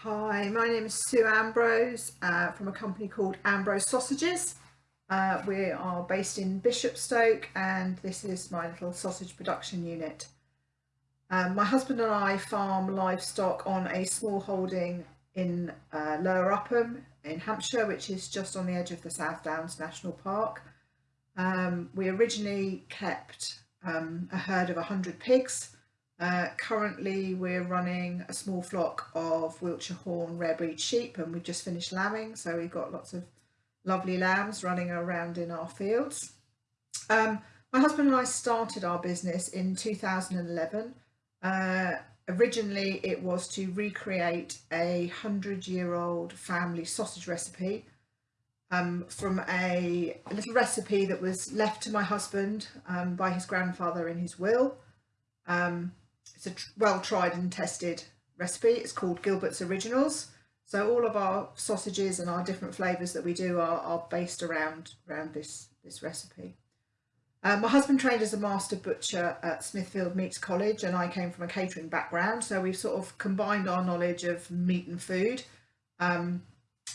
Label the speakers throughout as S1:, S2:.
S1: Hi, my name is Sue Ambrose uh, from a company called Ambrose Sausages. Uh, we are based in Bishopstoke and this is my little sausage production unit. Um, my husband and I farm livestock on a small holding in uh, Lower Upham in Hampshire, which is just on the edge of the South Downs National Park. Um, we originally kept um, a herd of 100 pigs uh, currently we're running a small flock of Wiltshire Horn rare breed sheep and we've just finished lambing so we've got lots of lovely lambs running around in our fields. Um, my husband and I started our business in 2011. Uh, originally it was to recreate a hundred year old family sausage recipe um, from a, a, little recipe that was left to my husband um, by his grandfather in his will. Um, it's a well tried and tested recipe. It's called Gilbert's Originals. So all of our sausages and our different flavours that we do are, are based around, around this, this recipe. Um, my husband trained as a master butcher at Smithfield Meats College and I came from a catering background so we've sort of combined our knowledge of meat and food um,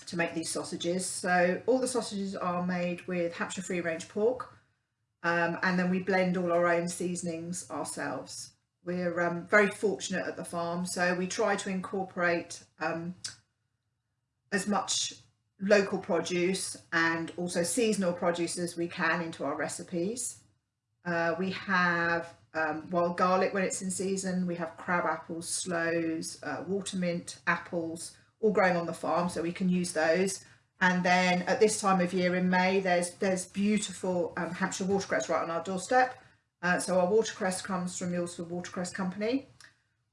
S1: to make these sausages. So all the sausages are made with Hampshire free range pork um, and then we blend all our own seasonings ourselves we're um, very fortunate at the farm so we try to incorporate um, as much local produce and also seasonal produce as we can into our recipes. Uh, we have um, wild garlic when it's in season, we have crab apples, sloes, uh, watermint, apples, all growing on the farm so we can use those. And then at this time of year in May, there's there's beautiful um, Hampshire watercress right on our doorstep. Uh, so our watercress comes from Milsford Watercress Company.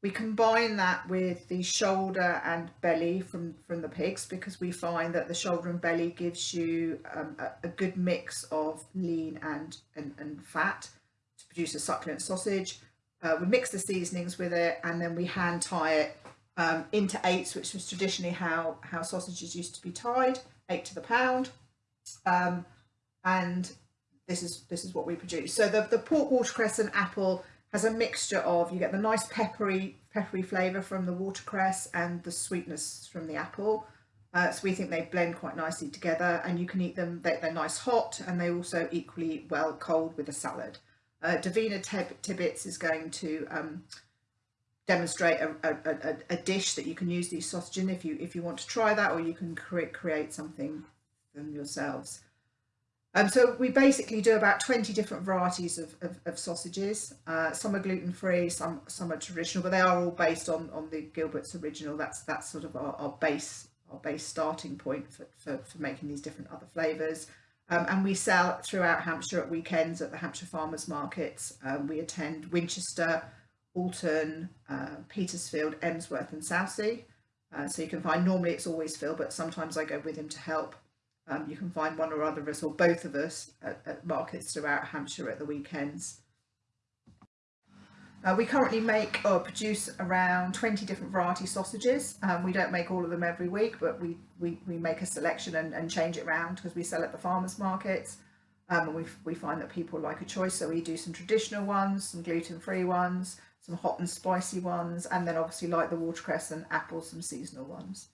S1: We combine that with the shoulder and belly from, from the pigs because we find that the shoulder and belly gives you um, a, a, good mix of lean and, and, and, fat to produce a succulent sausage. Uh, we mix the seasonings with it and then we hand tie it um, into eights, which was traditionally how, how sausages used to be tied, eight to the pound. Um, and this is this is what we produce. So the, the pork watercress and apple has a mixture of, you get the nice peppery peppery flavour from the watercress and the sweetness from the apple. Uh, so we think they blend quite nicely together and you can eat them, they, are nice hot and they also equally well cold with a salad. Uh, Davina Tibbets is going to um, demonstrate a, a, a, a, dish that you can use these sausages in if you if you want to try that or you can create create something them yourselves. Um, so we basically do about 20 different varieties of, of, of sausages. Uh, some are gluten-free, some some are traditional, but they are all based on, on the Gilbert's original. That's that's sort of our, our base our base starting point for, for, for making these different other flavours. Um, and we sell throughout Hampshire at weekends at the Hampshire Farmers Markets. Um, we attend Winchester, Alton, uh, Petersfield, Emsworth and Southsea. Uh, so you can find, normally it's always Phil, but sometimes I go with him to help. Um, you can find one or other of us or both of us at, at markets throughout Hampshire at the weekends. Uh, we currently make or produce around 20 different variety sausages. Um, we don't make all of them every week, but we, we, we make a selection and, and change it around because we sell at the farmers markets. Um, and we, we find that people like a choice. So we do some traditional ones, some gluten-free ones, some hot and spicy ones, and then obviously like the watercress and apples, some seasonal ones.